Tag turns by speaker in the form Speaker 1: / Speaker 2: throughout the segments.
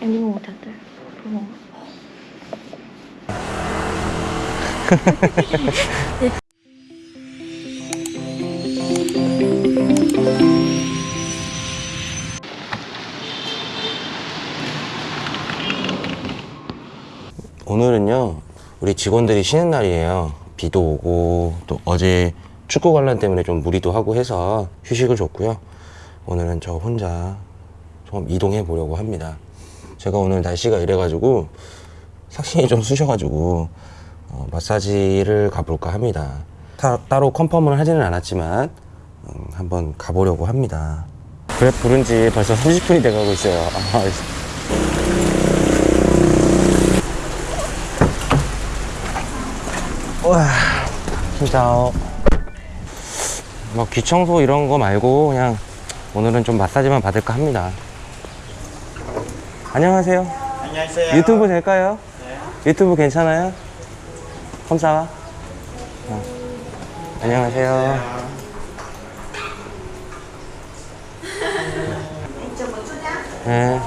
Speaker 1: Đi ngủ thật rồi Đi ngủ
Speaker 2: 오늘은요 우리 직원들이 쉬는 날이에요. 비도 오고 또 어제 축구 관람 때문에 좀 무리도 하고 해서 휴식을 줬고요. 오늘은 저 혼자 좀 이동해 보려고 합니다 제가 오늘 날씨가 이래가지고 삭신이 좀 쑤셔가지고 어, 마사지를 가볼까 합니다. 타- 따로 컨펌을 하지는 않았지만 음, 한번 가보려고 합니다. 그래 부른 지 벌써 30분이 돼가고 있어요. 아, 와, 진짜 뭐 귀청소 이런 거 말고 그냥 오늘은 좀 마사지만 받을까 합니다. 안녕하세요.
Speaker 3: 안녕하세요.
Speaker 2: 유튜브 될까요? 유튜브 괜찮아요? 컴사와. 어. 안녕하세요. 네.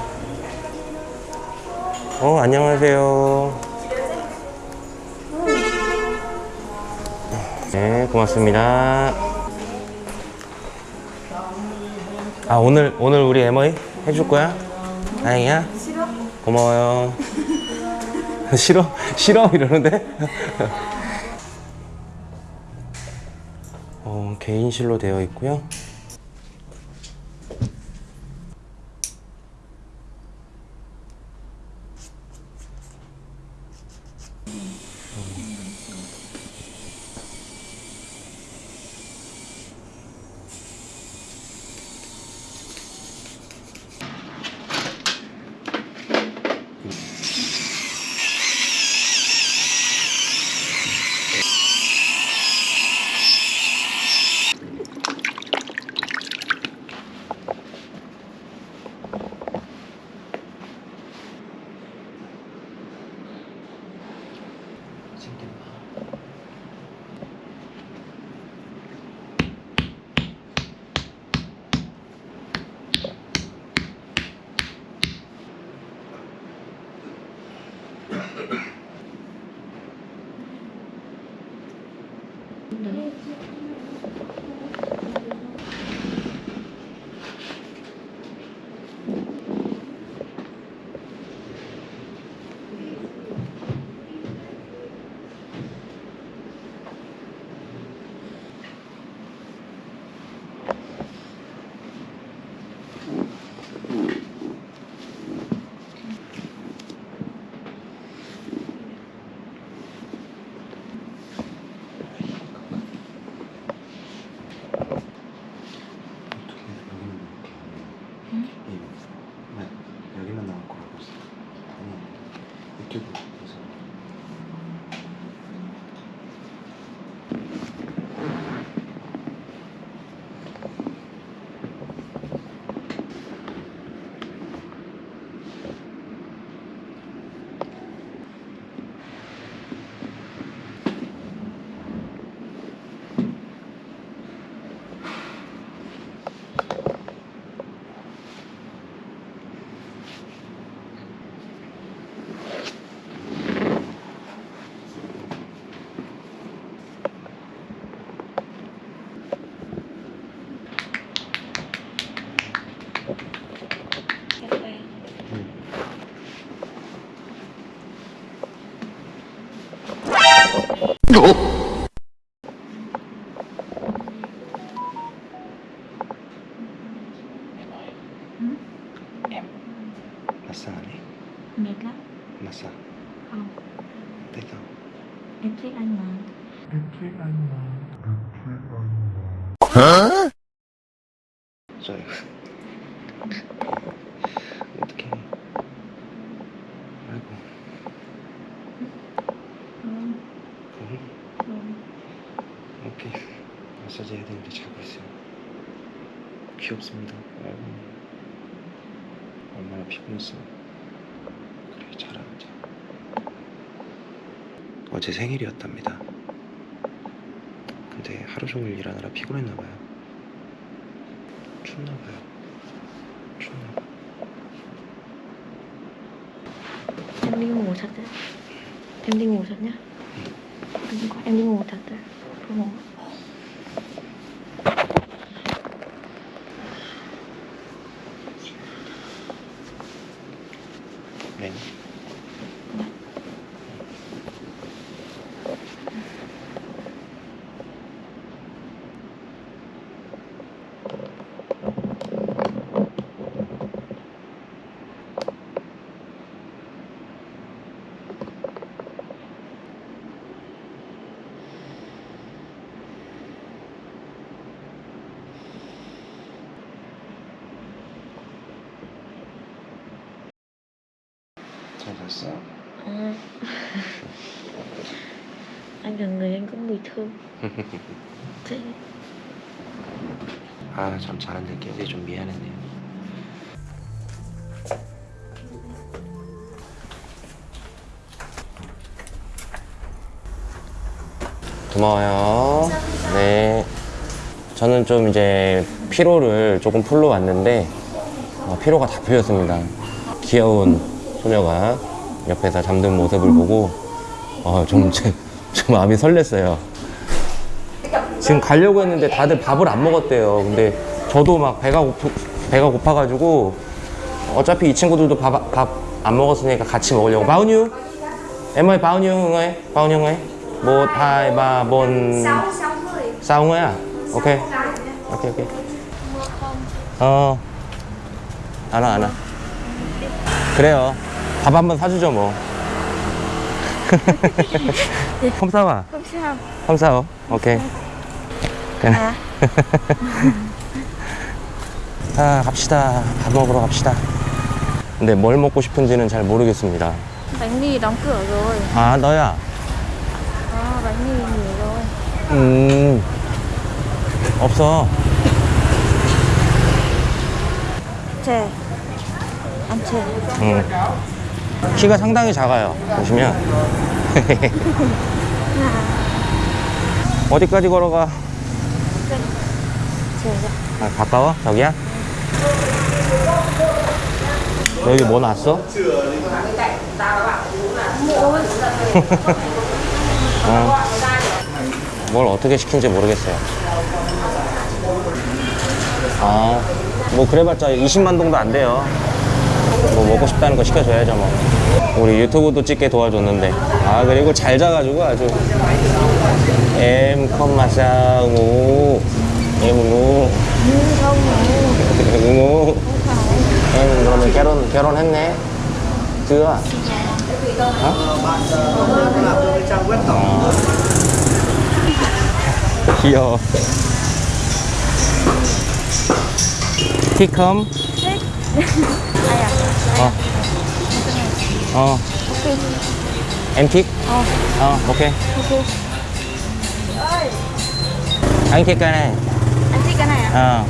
Speaker 2: 어, 안녕하세요. 네, 고맙습니다. 아, 오늘, 오늘 우리 에머이 해줄 거야? 다행이야? 싫어. 고마워요. 싫어? 싫어? 이러는데? 어, 개인실로 되어 있고요. 何だろう 마사 안 해?
Speaker 1: Mệt lắm
Speaker 2: 마사.
Speaker 1: Không
Speaker 2: 내가.
Speaker 1: Em thích anh mà
Speaker 2: 저 어떡해. 아이고.
Speaker 1: Không
Speaker 2: 응?
Speaker 1: Không
Speaker 2: 오케이. 마사지 해야 되는데 자고 있어요. 귀엽습니다. 아이고. 얼마나 피곤했어. 그래, 잘하자. 어제 생일이었답니다. 근데 하루 종일 일하느라 피곤했나봐요. 춥나봐요. 춥나봐.
Speaker 1: Em đi ngủ thật đấy Pro một
Speaker 2: 네. 잘 잤어?
Speaker 1: à. Anh gần người anh Thế
Speaker 2: 아, 참 잘한데 깨우기 좀 미안했네요. 고마워요. 네. 저는 좀 이제 피로를 조금 풀러 왔는데 어, 피로가 다 풀렸습니다. 귀여운 소녀가 옆에서 잠든 모습을 보고 어, 좀, 제- 좀 마음이 설렜어요. 지금 가려고 했는데 다들 밥을 안 먹었대요. 근데 저도 막 배가 고프, 배가 고파가지고 어차피 이 친구들도 밥밥안 먹었으니까 같이 먹으려고. nhiêu người? Một, hai, ba, bốn, sáu người à? Ok. Ok, ok. 어. 알아, 알아. 그래요. 밥 한번 사주죠, 뭐. à?
Speaker 1: Không sao
Speaker 2: ok 그래.
Speaker 1: À
Speaker 2: 아 갑시다 밥 먹으러 갑시다 근데 뭘 먹고 싶은지는 잘 모르겠습니다
Speaker 1: Bánh đóng cửa rồi
Speaker 2: 아 너야
Speaker 1: À bánh mì nghỉ rồi
Speaker 2: 음 없어
Speaker 1: Ăn chè
Speaker 2: 음. 키가 상당히 작아요 보시면 어디까지 걸어가 아, 가까워 저기야 너 여기 뭐 놨어? 어. 뭘 어떻게 시킨지 모르겠어요. 아, 뭐 그래봤자 20만 동도 안 돼요. 뭐 먹고 싶다는 거 시켜줘야죠 뭐. 우리 유튜브도 찍게 도와줬는데. 아 그리고 잘 자가지고 아주. ngủ em ngủ ngủ em 그러면 결혼 결혼했네 hả 어. 귀여워 thích không
Speaker 1: Ai à?
Speaker 2: ờ ờ em thích
Speaker 1: Ờ
Speaker 2: ờ ok
Speaker 1: Ok
Speaker 2: anh thích cái này
Speaker 1: Anh thích cái này à?
Speaker 2: ờ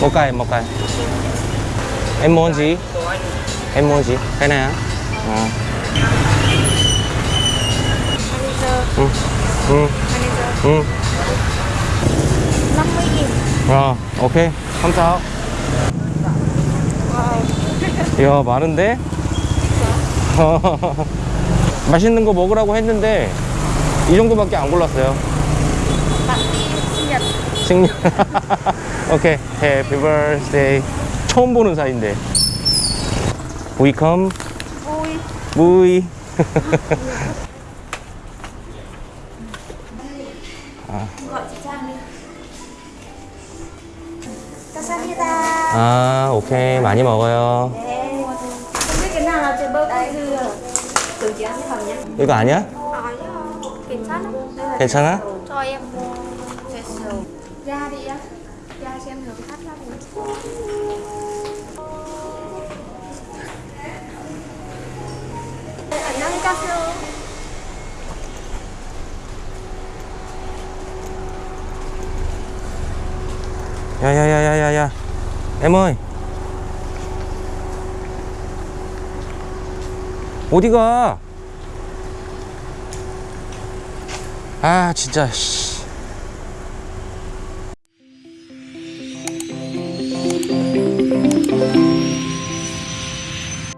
Speaker 2: một cái một cái em muốn gì em muốn gì cái này á ờ
Speaker 1: Manager
Speaker 2: ừ ừ
Speaker 1: Manager
Speaker 2: ừ
Speaker 1: 50 nghìn
Speaker 2: 어, 오케이. 감사.
Speaker 1: Wow
Speaker 2: 이야, 많은데? 맛있는 거 먹으라고 했는데, 이 정도밖에 안 골랐어요. 생일. 오케이. Happy birthday. 처음 보는 사이인데. We come, we.
Speaker 1: Casanita
Speaker 2: 아, 오케이. 많이 먹어요.
Speaker 1: Từ chị ăn cái phần nhé
Speaker 2: 이거 아니야?
Speaker 1: Hỏi 괜찮아? Đây là
Speaker 2: 괜찮아?
Speaker 1: cho em facial da đi á da xem thử thắt ra thì 안녕하세요
Speaker 2: 야야야야야야. em ơi. 어디가? 아, 진짜, 씨.